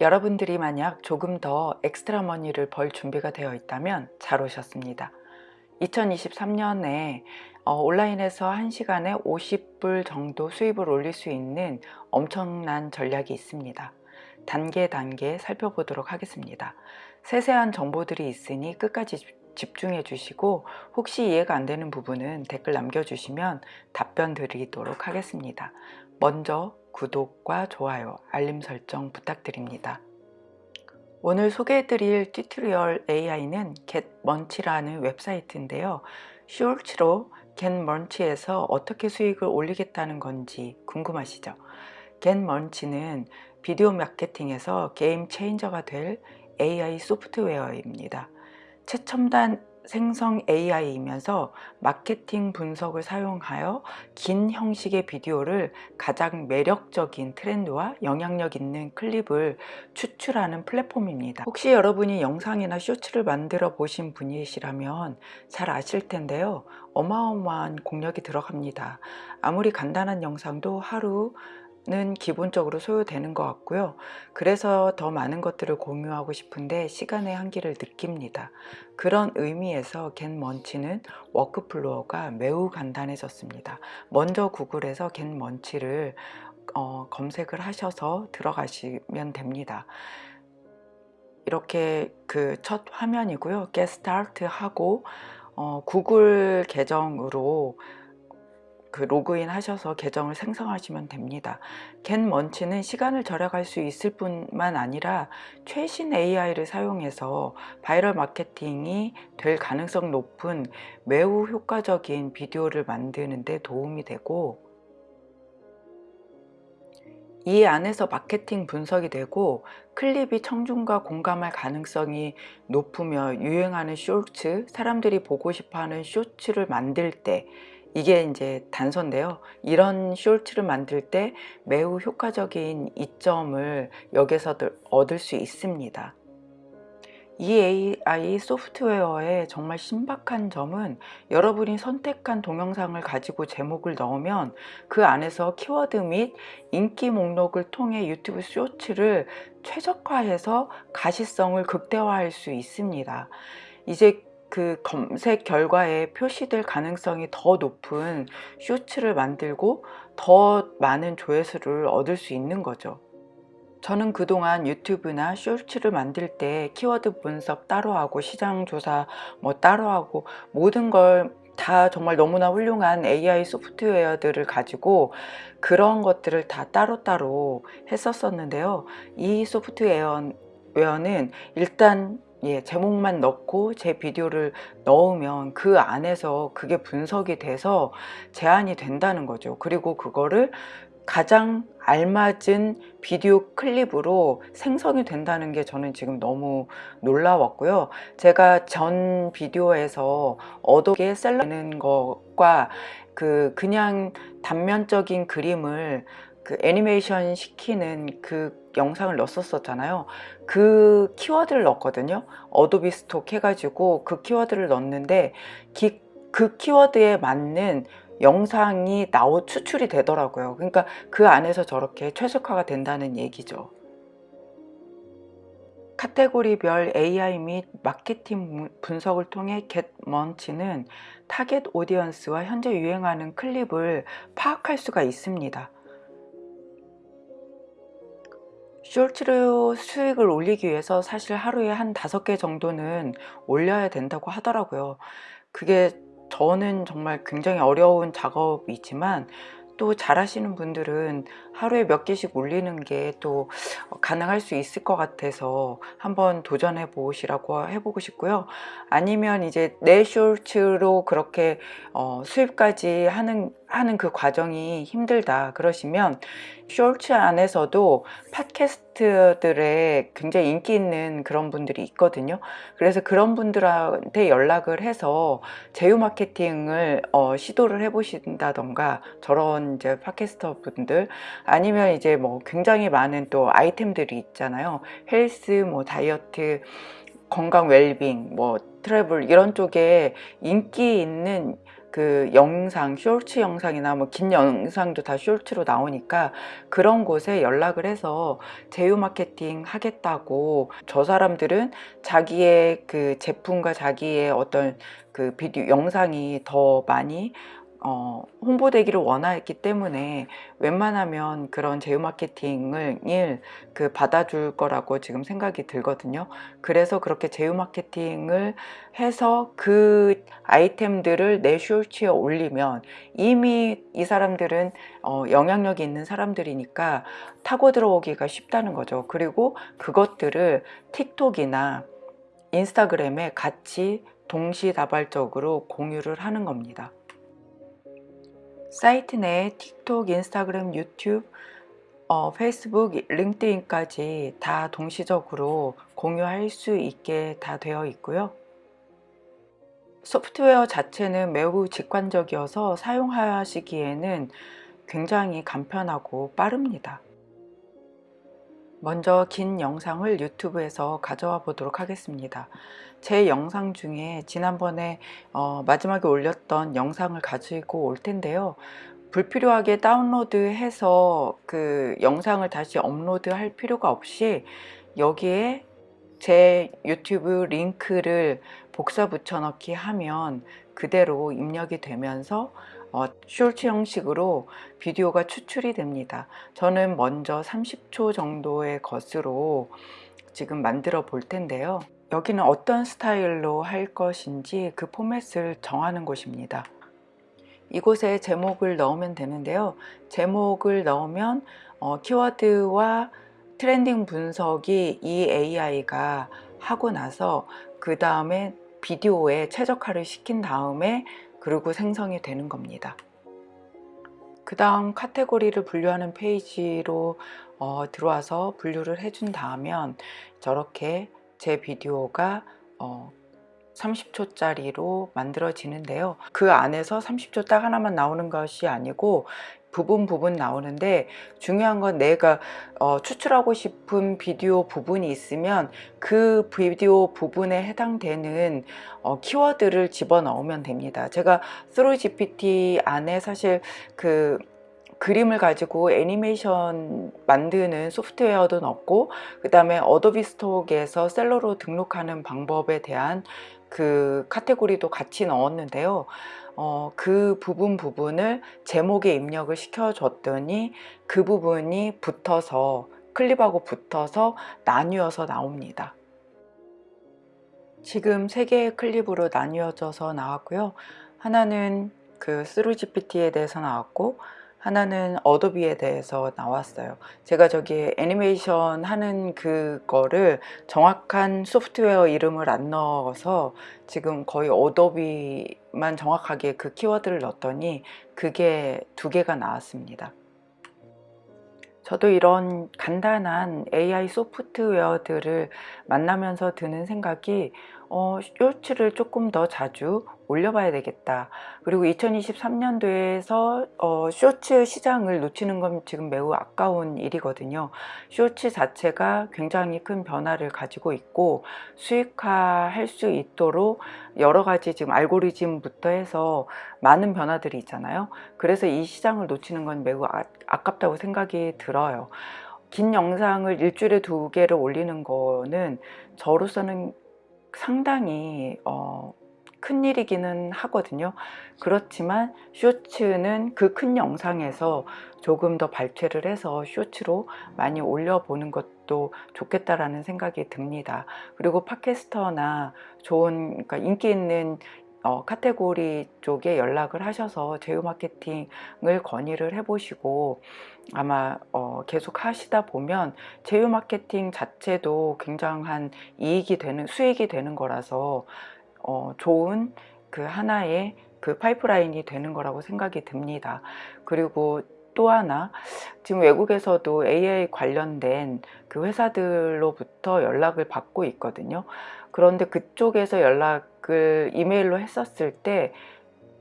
여러분들이 만약 조금 더 엑스트라 머니를 벌 준비가 되어 있다면 잘 오셨습니다. 2023년에 어, 온라인에서 1시간에 50불 정도 수입을 올릴 수 있는 엄청난 전략이 있습니다. 단계 단계 살펴보도록 하겠습니다. 세세한 정보들이 있으니 끝까지 집중해 주시고 혹시 이해가 안 되는 부분은 댓글 남겨주시면 답변 드리도록 하겠습니다. 먼저 구독과 좋아요, 알림 설정 부탁드립니다. 오늘 소개해드릴 tutorial AI는 getmunch라는 웹사이트인데요. 쇼츠로 getmunch에서 어떻게 수익을 올리겠다는 건지 궁금하시죠? getmunch는 비디오 마케팅에서 게임 체인저가 될 AI 소프트웨어입니다. 최첨단 생성 AI이면서 마케팅 분석을 사용하여 긴 형식의 비디오를 가장 매력적인 트렌드와 영향력 있는 클립을 추출하는 플랫폼입니다. 혹시 여러분이 영상이나 쇼츠를 만들어 보신 분이시라면 잘 아실 텐데요. 어마어마한 공력이 들어갑니다. 아무리 간단한 영상도 하루 는 기본적으로 소요되는 것 같고요. 그래서 더 많은 것들을 공유하고 싶은데 시간의 한계를 느낍니다. 그런 의미에서 getmunch는 workflow가 매우 간단해졌습니다. 먼저 구글에서 getmunch를 어, 검색을 하셔서 들어가시면 됩니다. 이렇게 그 첫 화면이고요. Get Start 하고 어, 구글 계정으로 그 로그인 하셔서 계정을 생성하시면 됩니다. getmunch는 시간을 절약할 수 있을 뿐만 아니라 최신 AI를 사용해서 바이럴 마케팅이 될 가능성 높은 매우 효과적인 비디오를 만드는 데 도움이 되고 이 안에서 마케팅 분석이 되고 클립이 청중과 공감할 가능성이 높으며 유행하는 쇼츠, 사람들이 보고 싶어하는 쇼츠를 만들 때 이게 이제 단서인데요. 이런 쇼츠를 만들 때 매우 효과적인 이점을 여기서 얻을 수 있습니다. 이 AI 소프트웨어의 정말 신박한 점은 여러분이 선택한 동영상을 가지고 제목을 넣으면 그 안에서 키워드 및 인기 목록을 통해 유튜브 쇼츠를 최적화해서 가시성을 극대화할 수 있습니다. 이제 그 검색 결과에 표시될 가능성이 더 높은 쇼츠를 만들고 더 많은 조회수를 얻을 수 있는 거죠. 저는 그동안 유튜브나 쇼츠를 만들 때 키워드 분석 따로 하고 시장 조사 뭐 따로 하고 모든 걸 다 정말 너무나 훌륭한 AI 소프트웨어들을 가지고 그런 것들을 다 따로따로 했었었는데요. 이 소프트웨어는 일단 예, 제목만 넣고 제 비디오를 넣으면 그 안에서 그게 분석이 돼서 제한이 된다는 거죠. 그리고 그거를 가장 알맞은 비디오 클립으로 생성이 된다는 게 저는 지금 너무 놀라웠고요. 제가 전 비디오에서 어떻게 셀러는 것과 그 그냥 단면적인 그림을 그 애니메이션 시키는 그 영상을 넣었었잖아요. 그 키워드를 넣었거든요. 어도비 스톡 해가지고 그 키워드를 넣었는데 기, 그 키워드에 맞는 영상이 나오 추출이 되더라고요. 그러니까 그 안에서 저렇게 최적화가 된다는 얘기죠. 카테고리별 AI 및 마케팅 분석을 통해 겟먼치는 target audience와 현재 유행하는 클립을 파악할 수가 있습니다 쇼츠로 수익을 올리기 위해서 사실 하루에 한 다섯 개 정도는 올려야 된다고 하더라고요. 그게 저는 정말 굉장히 어려운 작업이지만 또 잘하시는 분들은 하루에 몇 개씩 올리는 게 또 가능할 수 있을 것 같아서 한번 도전해 보시라고 해보고 싶고요. 아니면 이제 내 쇼츠로 그렇게 어, 수입까지 하는 하는 그 과정이 힘들다 그러시면 쇼츠 안에서도 팟캐스트들의 굉장히 인기 있는 그런 분들이 있거든요. 그래서 그런 분들한테 연락을 해서 제휴 마케팅을 어, 시도를 해 보신다던가 저런 이제 팟캐스터 분들 아니면 이제 뭐 굉장히 많은 또 아이템들이 있잖아요. 헬스 뭐 다이어트 건강 웰빙 뭐 트래블 이런 쪽에 인기 있는 그 영상, 쇼츠 영상이나 뭐 긴 영상도 다 쇼츠로 나오니까 그런 곳에 연락을 해서 제휴 마케팅 하겠다고. 저 사람들은 자기의 그 제품과 자기의 어떤 그 비디오 영상이 더 많이 어, 홍보되기를 원했기 때문에 웬만하면 그런 제휴 마케팅을 그 받아줄 거라고 지금 생각이 들거든요. 그래서 그렇게 제휴 마케팅을 해서 그 아이템들을 내 쇼츠에 올리면 이미 이 사람들은 어, 영향력이 있는 사람들이니까 타고 들어오기가 쉽다는 거죠. 그리고 그것들을 틱톡이나 인스타그램에 같이 동시다발적으로 공유를 하는 겁니다. 사이트 내에 틱톡, 인스타그램, 유튜브, 어, 페이스북, 링크드인까지 다 동시적으로 공유할 수 있게 다 되어 있고요. 소프트웨어 자체는 매우 직관적이어서 사용하시기에는 굉장히 간편하고 빠릅니다. 먼저 긴 영상을 유튜브에서 가져와 보도록 하겠습니다. 제 영상 중에 지난번에 어, 마지막에 올렸던 영상을 가지고 올 텐데요. 불필요하게 다운로드해서 그 영상을 다시 업로드 할 필요가 없이 여기에 제 유튜브 링크를 복사 붙여넣기 하면 그대로 입력이 되면서 어, 쇼츠 형식으로 비디오가 추출이 됩니다. 저는 먼저 30초 정도의 것으로 지금 만들어 볼 텐데요. 여기는 어떤 스타일로 할 것인지 그 포맷을 정하는 곳입니다. 이곳에 제목을 넣으면 되는데요. 제목을 넣으면 어, 키워드와 trending 분석이 이 AI가 하고 나서 그 다음에 비디오에 최적화를 시킨 다음에 그리고 생성이 되는 겁니다. 그 다음 카테고리를 분류하는 페이지로 어, 들어와서 분류를 해준 다음에 저렇게 제 비디오가 어, 30초짜리로 만들어지는데요. 그 안에서 30초 딱 하나만 나오는 것이 아니고 부분 부분 나오는데 중요한 건 내가 어, 추출하고 싶은 비디오 부분이 있으면 그 비디오 부분에 해당되는 어, 키워드를 집어넣으면 됩니다. 제가 스루 GPT 안에 사실 그 그림을 가지고 애니메이션 만드는 소프트웨어도 넣고 그 다음에 어도비 스톡에서 seller로 등록하는 방법에 대한 그 카테고리도 같이 넣었는데요. 어, 그 부분 부분을 제목에 입력을 시켜줬더니 그 부분이 붙어서 클립하고 붙어서 나뉘어서 나옵니다. 지금 세 개의 클립으로 나뉘어져서 나왔고요. 하나는 그 스루 GPT에 대해서 나왔고 하나는 어도비에 대해서 나왔어요. 제가 저기 애니메이션 하는 그거를 정확한 소프트웨어 이름을 안 넣어서 지금 거의 어도비만 정확하게 그 키워드를 넣었더니 그게 두 개가 나왔습니다. 저도 이런 간단한 AI 소프트웨어들을 만나면서 드는 생각이 어, 쇼츠를 조금 더 자주 올려봐야 되겠다. 그리고 2023년도에서 어, 쇼츠 시장을 놓치는 건 지금 매우 아까운 일이거든요. 쇼츠 자체가 굉장히 큰 변화를 가지고 있고 수익화할 수 있도록 여러 가지 지금 알고리즘부터 해서 많은 변화들이 있잖아요. 그래서 이 시장을 놓치는 건 매우 아, 아깝다고 생각이 들어요. 긴 영상을 일주일에 두 개를 올리는 거는 저로서는 상당히 어, 큰일이기는 하거든요. 그렇지만 쇼츠는 그 큰 영상에서 조금 더 발췌를 해서 쇼츠로 많이 올려보는 것도 좋겠다라는 생각이 듭니다. 그리고 팟캐스터나 좋은 그러니까 인기 있는 어, 카테고리 쪽에 연락을 하셔서 제휴 마케팅을 건의를 해보시고 아마 어, 계속 하시다 보면 제휴 마케팅 자체도 굉장한 이익이 되는 수익이 되는 거라서 어, 좋은 그 하나의 그 파이프라인이 되는 거라고 생각이 듭니다. 그리고 또 하나 지금 외국에서도 AI 관련된 그 회사들로부터 연락을 받고 있거든요. 그런데 그쪽에서 연락 을 이메일로 했었을 때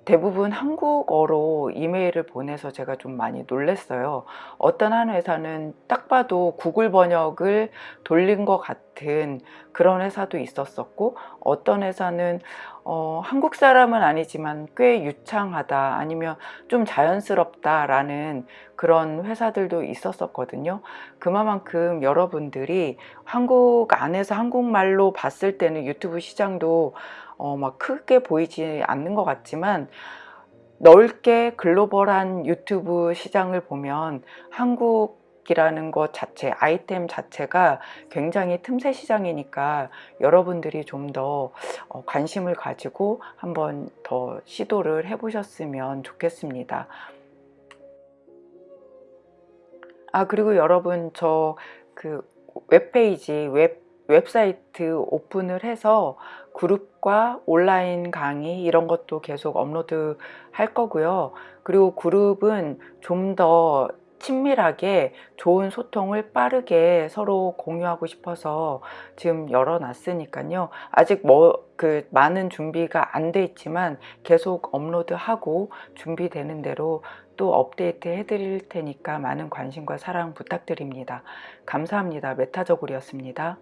대부분 한국어로 이메일을 보내서 제가 좀 많이 놀랐어요. 어떤 한 회사는 딱 봐도 구글 번역을 돌린 것 같은 그런 회사도 있었었고 어떤 회사는 어, 한국 사람은 아니지만 꽤 유창하다 아니면 좀 자연스럽다 라는 그런 회사들도 있었었거든요. 그만큼 여러분들이 한국 안에서 한국말로 봤을 때는 유튜브 시장도 어, 막 크게 보이지 않는 것 같지만 넓게 글로벌한 유튜브 시장을 보면 한국 이라는 것 자체, 아이템 자체가 굉장히 틈새 시장이니까 여러분들이 좀 더 관심을 가지고 한번 더 시도를 해보셨으면 좋겠습니다. 아 그리고 여러분 저 그 웹페이지 웹 웹사이트 오픈을 해서 그룹과 온라인 강의 이런 것도 계속 업로드 할 거고요. 그리고 그룹은 좀더 친밀하게 좋은 소통을 빠르게 서로 공유하고 싶어서 지금 열어놨으니까요. 아직 뭐 그 많은 준비가 안 돼 있지만 계속 업로드하고 준비되는 대로 또 업데이트 해드릴 테니까 많은 관심과 사랑 부탁드립니다. 감사합니다. 메타저골이었습니다.